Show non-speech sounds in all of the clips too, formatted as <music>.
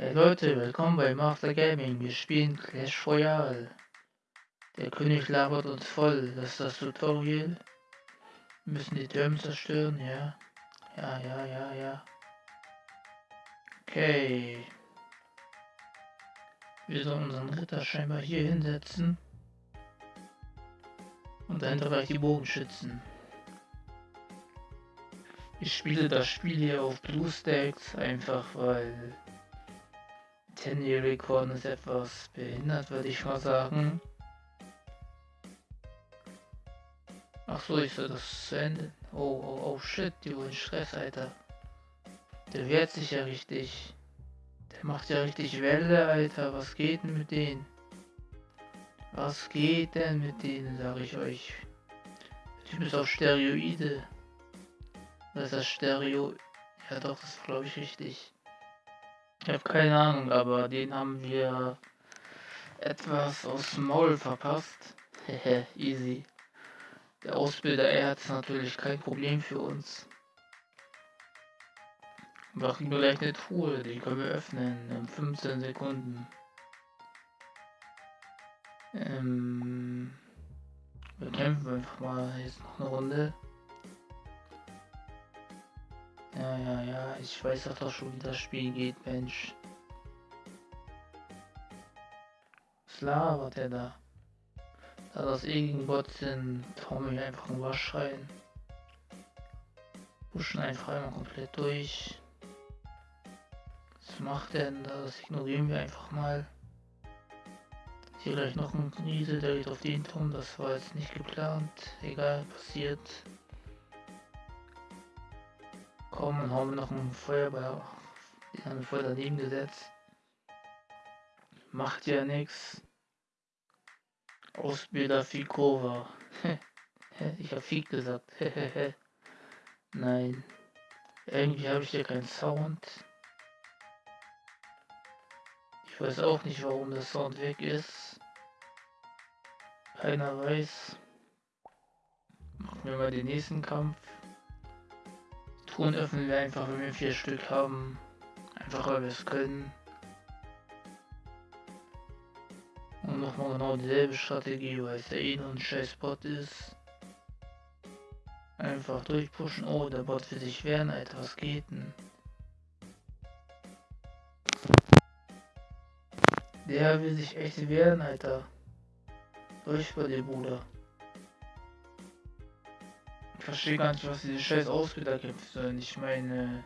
Hey Leute, willkommen bei Master Gaming. Wir spielen Clash Royale. Der König labert uns voll. Das ist das Tutorial. Wir müssen die Türme zerstören, ja. Ja, ja, ja, ja. Okay. Wir sollen unseren Ritter scheinbar hier hinsetzen. Und dahinter gleich die Bogenschützen. Ich spiele das Spiel hier auf BlueStacks, einfach weil 10 Rekorden ist etwas behindert, würde ich mal sagen. Ach so, ich soll das zu Ende. Oh, oh, oh shit, die wollen Stress, Alter. Der wehrt sich ja richtig. Der macht ja richtig Welle, Alter. Was geht denn mit denen? Was geht denn mit denen, sag ich euch. Der Typ auf Steroide. Das ist das Stereo. Ja doch, das glaube ich richtig. Ich habe keine Ahnung, aber den haben wir etwas aus dem Maul verpasst. Hehe, <laughs> easy. Der Ausbilder, er hat natürlich kein Problem für uns. Wir kriegen gleich eine Truhe, die können wir öffnen in 15 Sekunden. Ähm, wir kämpfen einfach mal jetzt noch eine Runde. Ja, ja, ja, ich weiß doch schon, wie das Spiel geht, Mensch. Was labert der da? Da das irgendwas sind, hauen wir einfach ein Wasch rein. Pushen einfach einmal komplett durch. Was macht der denn da? Das ignorieren wir einfach mal. Hier gleich noch ein Riese, der geht auf den Turm. Das war jetzt nicht geplant. Egal, passiert. Komm, und haben noch einen Feuerball. Wir voll daneben gesetzt. Macht ja nichts. Ausbilder Fikova. <laughs> ich hab Fik gesagt. <laughs> Nein. Irgendwie habe ich hier keinen Sound. Ich weiß auch nicht, warum der Sound weg ist. Keiner weiß. Machen wir mal den nächsten Kampf. Truhen öffnen wir einfach, wenn wir vier Stück haben. Einfach weil wir es können. Und nochmal genau dieselbe Strategie, weil es ja eh nur ein scheiß Bot ist. Einfach durchpushen. Oh, der Bot will sich wehren, Alter. Was geht denn? Der will sich echt wehren, Alter. Durch bei dir, Bruder verstehe gar nicht, was diese scheiß Ausbilder sollen. Ich meine,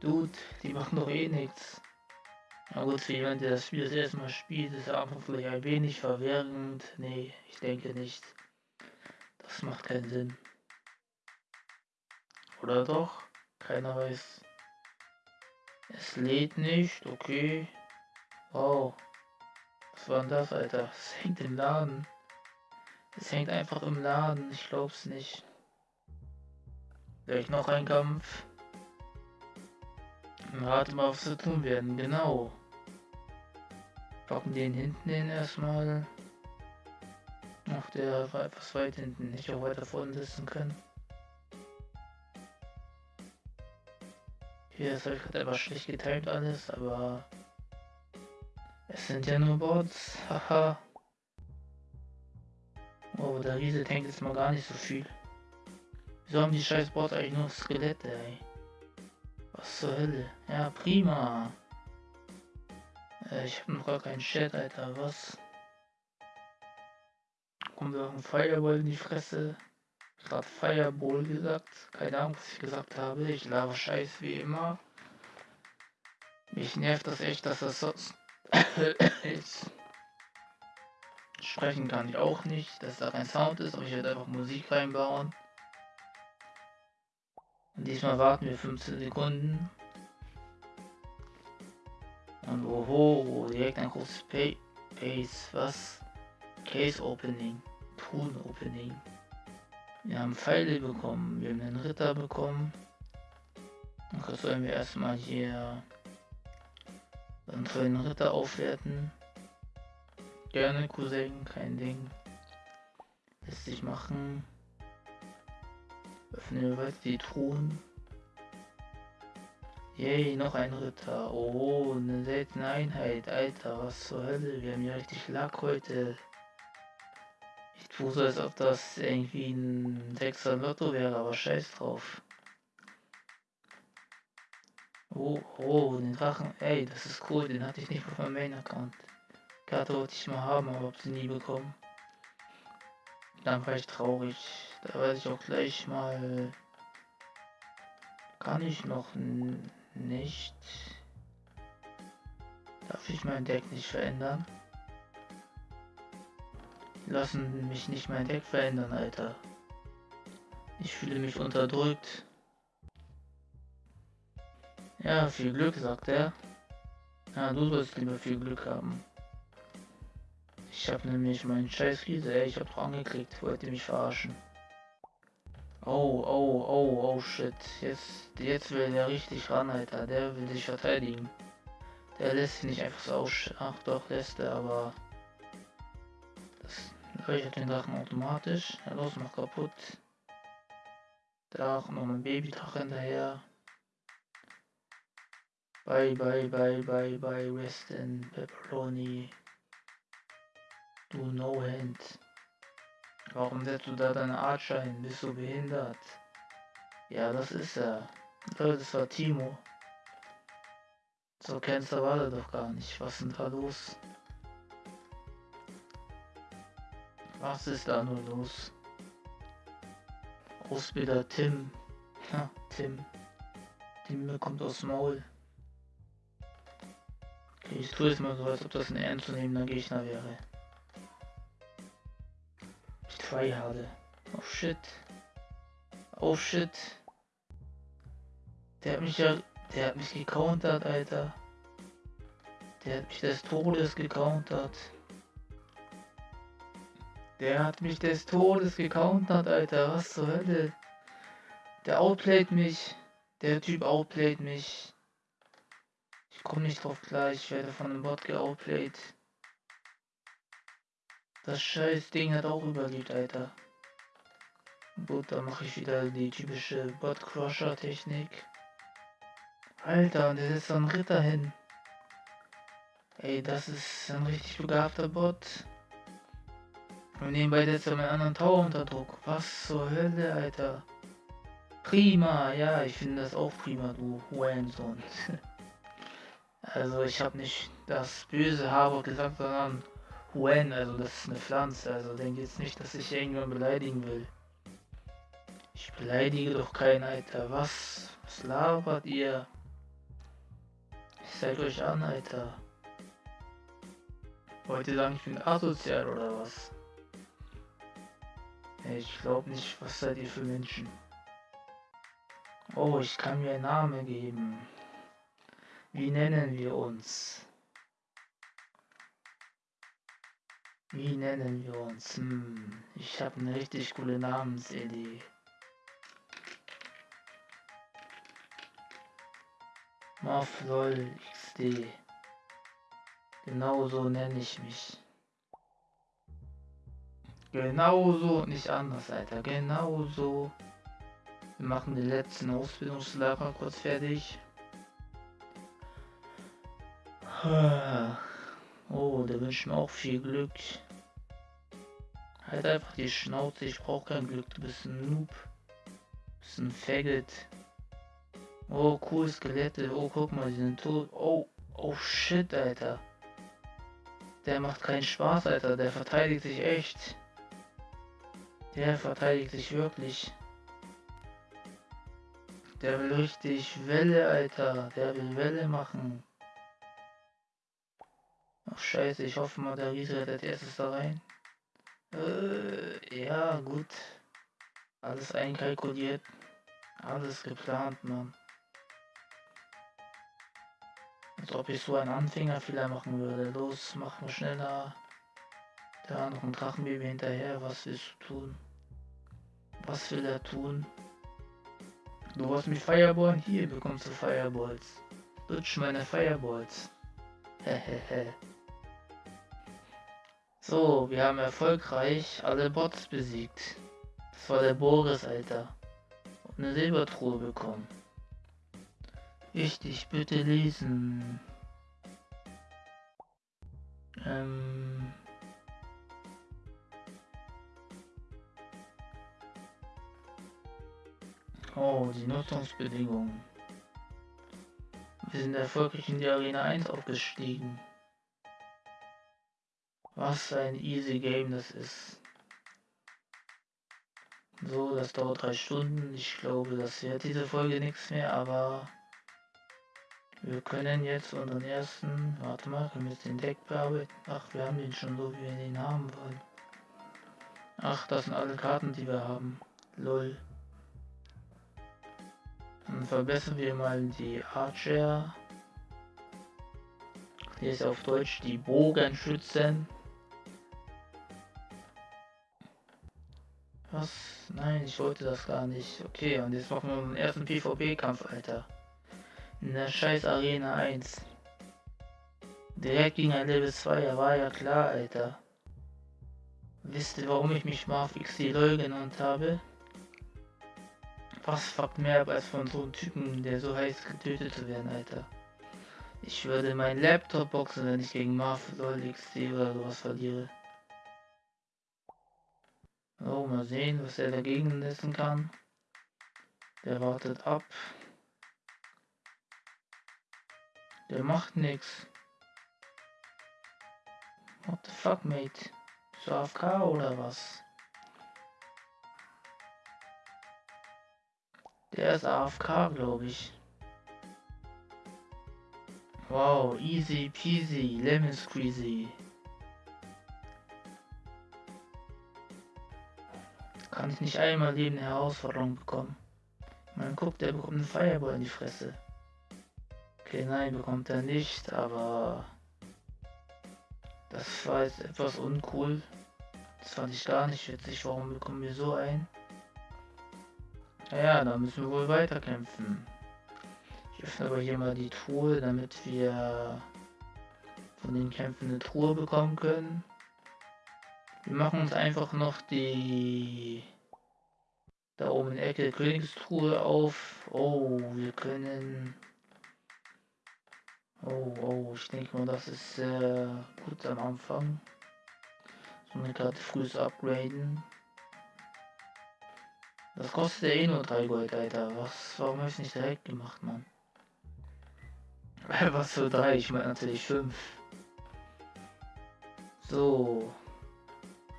Dude, die machen doch eh nichts. Na gut, für jemanden, der das Spiel das erste Mal spielt, ist er einfach vielleicht ein wenig verwirrend. Nee, ich denke nicht. Das macht keinen Sinn. Oder doch? Keiner weiß. Es lädt nicht, okay. Wow. Was war denn das, Alter? Es hängt im Laden. Es hängt einfach im Laden, ich glaub's nicht. Gleich noch ein Kampf. Rate mal, was wir tun werden, genau. Packen den hinten hin erstmal. Ach, der war etwas weit hinten, nicht auch weiter vorne sitzen können. Hier ist halt etwas schlecht getimt alles, aber es sind ja nur Bots, haha. Oh, der Riese tankt jetzt mal gar nicht so viel. Wieso haben die scheiß Bots eigentlich nur Skelette, ey? Was zur Hölle? Ja, prima. Äh, ich hab noch gar keinen Chat, Alter, was? Kommt da ein Fireball in die Fresse? Gerade Fireball gesagt. Keine Ahnung, was ich gesagt habe. Ich laber Scheiß wie immer. Mich nervt das echt, dass das so <coughs> ist. Sprechen kann ich auch nicht, dass da kein Sound ist, aber ich werde einfach Musik reinbauen. Und diesmal warten wir 15 Sekunden. Und oho, direkt ein großes Pay Pace, was? Case Opening, Truhen Opening. Wir haben Pfeile bekommen, wir haben einen Ritter bekommen. Und sollen wir erstmal hier einen tollen Ritter aufwerten. Gerne, Cousin, kein Ding. Lässt sich machen. Öffnen wir weiter die Truhen. Yay, noch ein Ritter. Oh, eine seltene Einheit. Alter, was zur Hölle. Wir haben ja richtig Lack heute. Ich tue so, als ob das irgendwie ein 6er Lotto wäre, aber scheiß drauf. Oh, oh, den Drachen. Ey, das ist cool. Den hatte ich nicht auf meinem Main-Account. Karte wollte ich mal haben, aber hab sie nie bekommen. Dann war ich traurig. Da weiß ich auch gleich mal. Kann ich noch nicht. Darf ich mein Deck nicht verändern? Lassen mich nicht mein Deck verändern, Alter. Ich fühle mich unterdrückt. Ja, viel Glück, sagt er. Ja, du sollst lieber viel Glück haben. Ich habe nämlich meinen scheiß Riese, ich hab doch angeklickt, wollte mich verarschen. Oh, oh, oh, oh shit. Jetzt, jetzt will der richtig ran, Alter. Der will sich verteidigen. Der lässt sich nicht einfach so aus. Ach doch, lässt er, aber. Das leuchtet den Drachen automatisch. Ja, los, mach kaputt. Da auch noch ein Babydrache hinterher. Bye, bye, bye, bye, bye, Weston, Pepperoni. Du No-Hand. Warum setzt du da deine Archer hin? Bist du behindert? Ja, das ist er. Das war Timo. So kennst du alle doch gar nicht. Was ist denn da los? Was ist da nur los? Ausbilder Tim. Ha, Tim. Tim bekommt aus Maul. Okay, ich tue es mal so, als ob das ein ernstzunehmender Gegner wäre tryharde. Oh shit. Oh shit. Der hat mich ja. Der hat mich gecountert, Alter. Der hat mich des Todes gecountert. Der hat mich des Todes gecountert, Alter. Was zur Hölle? Der outplayt mich. Der Typ outplayt mich. Ich komme nicht drauf klar. Ich werde von einem Bot geoutplayt. Das scheiß Ding hat auch überlebt, Alter. Gut, dann mache ich wieder die typische Bot-Crusher-Technik. Alter, und der setzt so einen Ritter hin. Ey, das ist ein richtig begabter Bot. Und nebenbei setzt er meinen anderen Tower unter Druck. Was zur Hölle, Alter. Prima, ja, ich finde das auch prima, du Hurensohn. <laughs> also ich habe nicht das böse Harvard gesagt, sondern Wen, also das ist eine Pflanze, also denke jetzt nicht, dass ich irgendwann beleidigen will. Ich beleidige doch keinen, Alter. Was? Was labert ihr? Ich zeig euch an, Alter. Wollt ihr sagen, ich bin asozial oder was? Ich glaube nicht, was seid ihr für Menschen? Oh, ich kann mir einen Namen geben. Wie nennen wir uns? Wie nennen wir uns? Hm, ich habe eine richtig coole Namensidee. Morphlol XD. Genau so nenne ich mich. Genauso, nicht anders, Alter. Genauso. Wir machen den letzten Ausbildungslager kurz fertig. Oh, der wünscht mir auch viel Glück. Halt einfach die Schnauze, ich brauch kein Glück, du bist ein Noob. Du bist ein Faggot. Oh, cool, Skelette. Oh, guck mal, die sind tot. Oh, oh shit, Alter. Der macht keinen Spaß, Alter. Der verteidigt sich echt. Der verteidigt sich wirklich. Der will richtig Welle, Alter. Der will Welle machen. Ach scheiße, ich hoffe mal, der Riese rettet erstes da rein. Äh, ja, gut. Alles einkalkuliert. Alles geplant, Mann. Als ob ich so einen Anfängerfehler machen würde. Los, mach mal schneller. Da noch ein Drachenbaby hinterher. Was willst du tun? Was will er tun? Du hast mich Fireballen? Hier bekommst du Fireballs. Lutsch meine Fireballs. Hehehe. So, wir haben erfolgreich alle Bots besiegt. Das war der Boris, Alter. Und eine Silbertruhe bekommen. Wichtig, bitte lesen. Ähm. Oh, die Nutzungsbedingungen. Wir sind erfolgreich in die Arena 1 aufgestiegen. Was ein easy Game das ist. So, das dauert drei Stunden. Ich glaube, das wird diese Folge nichts mehr, aber wir können jetzt unseren ersten, warte mal, können wir den Deck bearbeiten? Ach, wir haben den schon so, wie wir den haben wollen. Ach, das sind alle Karten, die wir haben. Lol. Dann verbessern wir mal die Archer. Hier ist auf Deutsch die Bogenschützen. Was? Nein, ich wollte das gar nicht. Okay, und jetzt machen wir unseren ersten PvP-Kampf, Alter. In der scheiß Arena 1. Direkt gegen ein Level 2, ja war ja klar, Alter. Wisst ihr, warum ich mich Marv XD genannt habe? Was fuckt mehr ab, als von so einem Typen, der so heiß getötet zu werden, Alter. Ich würde meinen Laptop boxen, wenn ich gegen Marv XD oder sowas verliere. So, mal sehen, was er dagegen lassen kann. Der wartet ab. Der macht nix. What the fuck, mate? So AFK oder was? Der ist AFK, glaube ich. Wow, easy peasy, lemon squeezy. Kann ich nicht einmal neben der Herausforderung bekommen. Man guckt, der bekommt einen Fireball in die Fresse. Okay, nein, bekommt er nicht, aber das war jetzt etwas uncool. Das fand ich gar nicht witzig. Warum bekommen wir so ein? Naja, da müssen wir wohl weiterkämpfen. Ich öffne aber hier mal die Truhe, damit wir von den Kämpfen eine Truhe bekommen können. Wir machen uns einfach noch die da oben in der Ecke Königstruhe auf. Oh, wir können. Oh, oh, ich denke mal, das ist äh, gut am Anfang. So eine Karte frühes upgraden. Das kostet ja eh nur 3 Gold, Alter. Was, warum habe ich nicht direkt gemacht, Mann? <laughs> Was für 3? Ich meine natürlich 5. So.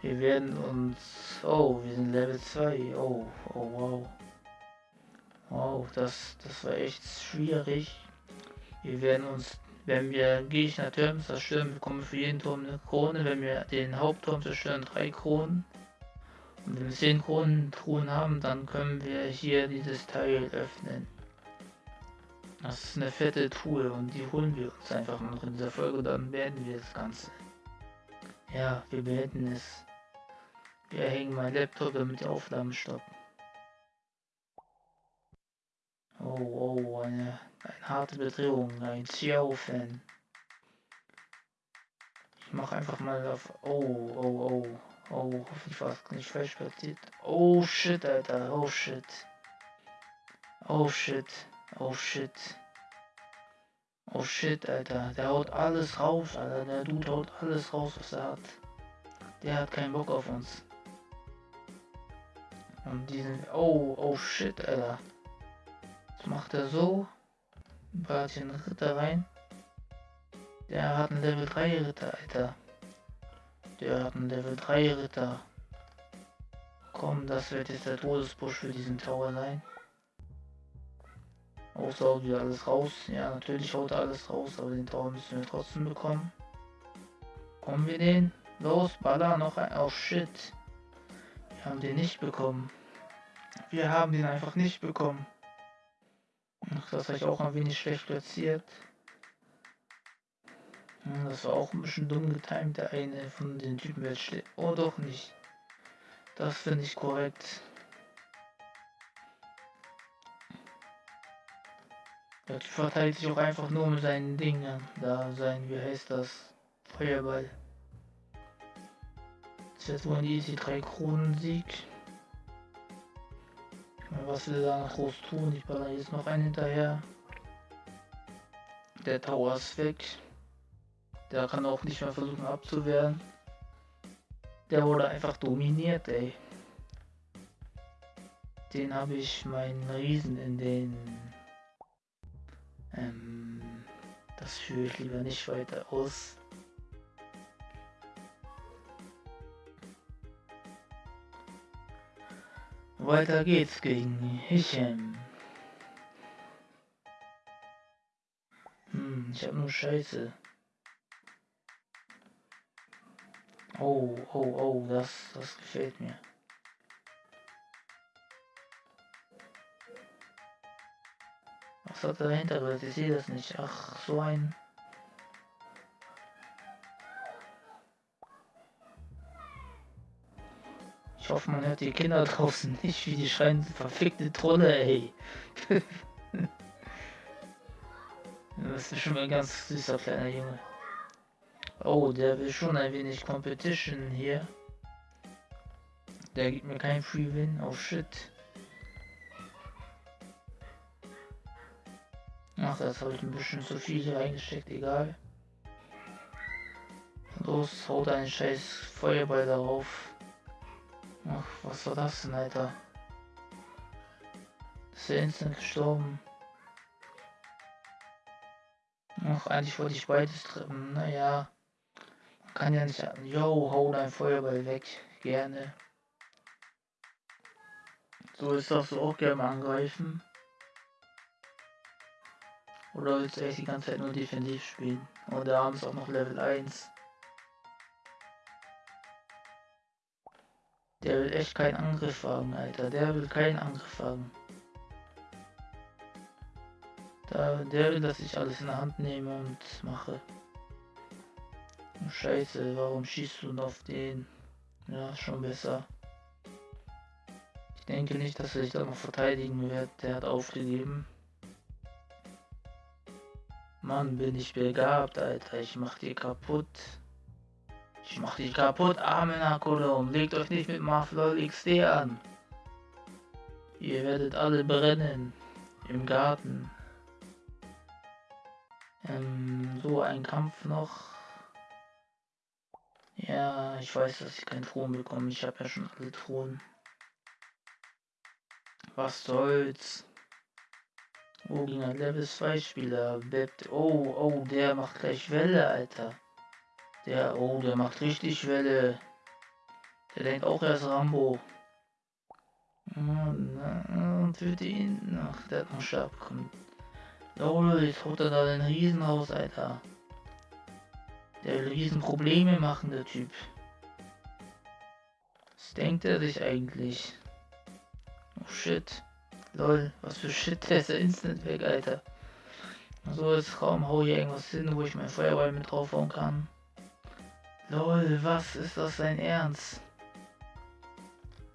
Wir werden uns... Oh, wir sind Level 2. Oh, oh, wow. Wow, das, das war echt schwierig. Wir werden uns, wenn wir Gegner-Turms zerstören, bekommen wir für jeden Turm eine Krone. Wenn wir den Hauptturm zerstören, drei Kronen. Und wenn wir 10 Kronen Truhen haben, dann können wir hier dieses Teil öffnen. Das ist eine fette Truhe und die holen wir uns einfach noch in dieser Folge, dann beenden wir das Ganze. Ja, wir beenden es. Wir hängen mein Laptop, damit die Aufnahmen stoppen. Oh, oh, eine, eine harte Bedrohung, ein Xiao-Fan. Ich mache einfach mal auf. Oh, oh, oh. Oh, hoffentlich war es nicht falsch passiert. Oh shit, Alter. Oh shit. Oh shit. Oh shit. Oh shit, Alter. Der haut alles raus, Alter. Der Dude haut alles raus, was er hat. Der hat keinen Bock auf uns. Und diesen. Oh, oh shit, Alter. Jetzt macht er so. Ein paar Ritter rein. Der hat einen Level 3 Ritter, Alter. Der hat einen Level 3 Ritter. Komm, das wird jetzt der Todesbusch für diesen Tower sein. Außer haut wieder alles raus. Ja, natürlich haut er alles raus, aber den Tower müssen wir trotzdem bekommen. Kommen wir den? Los, baller noch ein. Oh shit. Haben den nicht bekommen. Wir haben den einfach nicht bekommen. Ach, das habe ich auch ein wenig schlecht platziert. Das war auch ein bisschen dumm getimt. Der eine von den Typen wird schlecht. Oh, doch nicht. Das finde ich korrekt. Der Typ verteilt sich auch einfach nur mit seinen Dingen. Da sein, wie heißt das? Feuerball. Ist jetzt wohl ein easy 3 Kronen Sieg. Was will er noch groß tun? Ich baller jetzt noch einen hinterher. Der Tower ist weg. Der kann auch nicht mehr versuchen abzuwehren. Der wurde einfach dominiert, ey. Den habe ich meinen Riesen in den... Ähm, das führe ich lieber nicht weiter aus. Weiter geht's gegen Hichem. Hm, ich hab nur Scheiße. Oh, oh, oh, das, das gefällt mir. Was hat er dahinter? Ich sehe das nicht. Ach, so ein... Ich hoffe, man hört die Kinder draußen nicht, wie die schreien, verfickte Trolle, ey. <laughs> das ist schon mal ein ganz süßer kleiner Junge. Oh, der will schon ein wenig Competition hier. Der gibt mir kein Free Win. Oh shit. Ach, das habe ich ein bisschen zu viel hier reingesteckt, egal. Los, haut einen scheiß Feuerball darauf. Ach, was war das denn, Alter? ist ja instant gestorben. Ach, eigentlich wollte ich beides treffen. Naja. Man kann ja nicht yo, hau dein Feuerball weg. Gerne. So ist das auch gerne angreifen. Oder willst du echt die ganze Zeit nur defensiv spielen? Und es auch noch Level 1. Der will echt keinen Angriff wagen, Alter. Der will keinen Angriff wagen. Der will, dass ich alles in der Hand nehme und mache. Scheiße, warum schießt du denn auf den? Ja, schon besser. Ich denke nicht, dass er sich da noch verteidigen wird. Der hat aufgegeben. Mann, bin ich begabt, Alter. Ich mach die kaputt. Ich mach dich kaputt, arme Nakolom. Legt euch nicht mit Maflol XD an. Ihr werdet alle brennen. Im Garten. Ähm, so ein Kampf noch. Ja, ich weiß, dass ich keinen Thron bekomme. Ich habe ja schon alle Thronen. Was soll's? Oh, gegen ein Level 2 Spieler. Oh, oh, der macht gleich Welle, Alter. Der, oh, der macht richtig Welle. Der denkt auch erst Rambo. Und für ihn. Ach, der hat noch Stab. Lol, jetzt haut er da den Riesen raus, Alter. Der will riesen Probleme machen, der Typ. Was denkt er sich eigentlich? Oh shit. Lol, was für Shit, der ist ja instant weg, Alter. So, jetzt kaum hau hier irgendwas hin, wo ich mein Feuerball mit draufhauen kann. Lol, was ist das sein Ernst?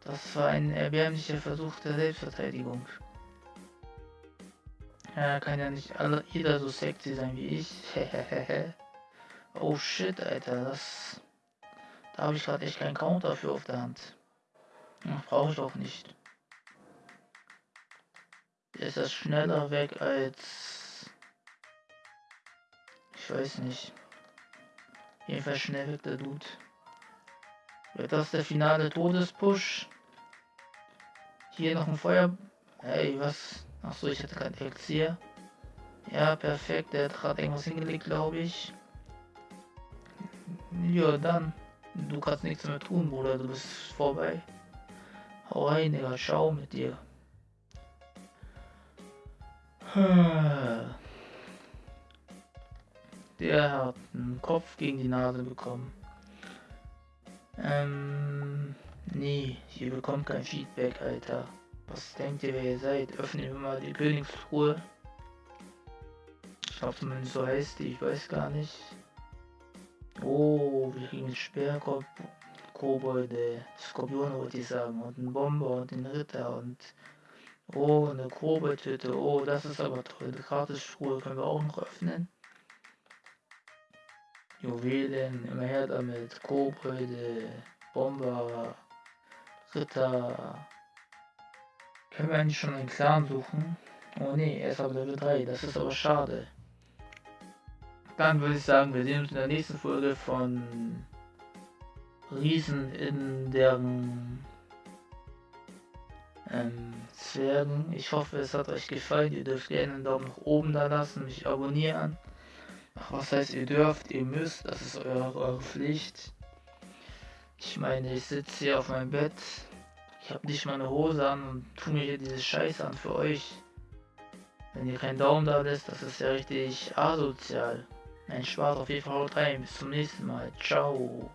Das war ein erbärmlicher Versuch der Selbstverteidigung. Ja, kann ja nicht alle, jeder so sexy sein wie ich. <laughs> oh shit, Alter, das... Da habe ich gerade echt keinen Counter für auf der Hand. Brauche ich auch nicht. Ist das schneller weg als... Ich weiß nicht. Jedenfalls schnell wird der Dude. Wird das der finale Todespush? Hier noch ein Feuer. Hey, was? Achso, ich hatte kein Elixier. Ja, perfekt. Der hat gerade irgendwas hingelegt, glaube ich. Ja, dann. Du kannst nichts mehr tun, Bruder. Du bist vorbei. Hau rein, Digga. Schau mit dir. Der hat einen Kopf gegen die Nase bekommen. Ähm, nee, hier bekommt kein Feedback, Alter. Was denkt ihr, wer ihr seid? Öffnen wir mal die Königstruhe. Ich glaube zumindest so heißt die, ich weiß gar nicht. Oh, wir kriegen einen Speerkopf, Kobolde, Skorpion wollte ich sagen, und einen Bomber und einen Ritter und Oh, eine Koboldhütte. Oh, das ist aber toll. Die Gratisspur können wir auch noch öffnen. Juwelen, immer her damit, Kobolde, Bomber, Ritter. Können wir eigentlich schon einen Clan suchen? Oh ne, er ist aber Level 3, das ist aber schade. dann würde ich sagen, wir sehen uns in der nächsten Folge von Riesen in deren ähm, Zwergen. Ich hoffe, es hat euch gefallen. Ihr dürft gerne einen Daumen nach oben da lassen, mich abonnieren. Was heißt ihr dürft, ihr müsst, das ist eure, eure Pflicht. Ich meine, ich sitze hier auf meinem Bett. Ich habe nicht mal eine Hose an und tu mir hier diese Scheiße an für euch. Wenn ihr keinen Daumen da lässt, das ist ja richtig asozial. Ein Spaß auf jeden Fall haut rein. Bis zum nächsten Mal. Ciao.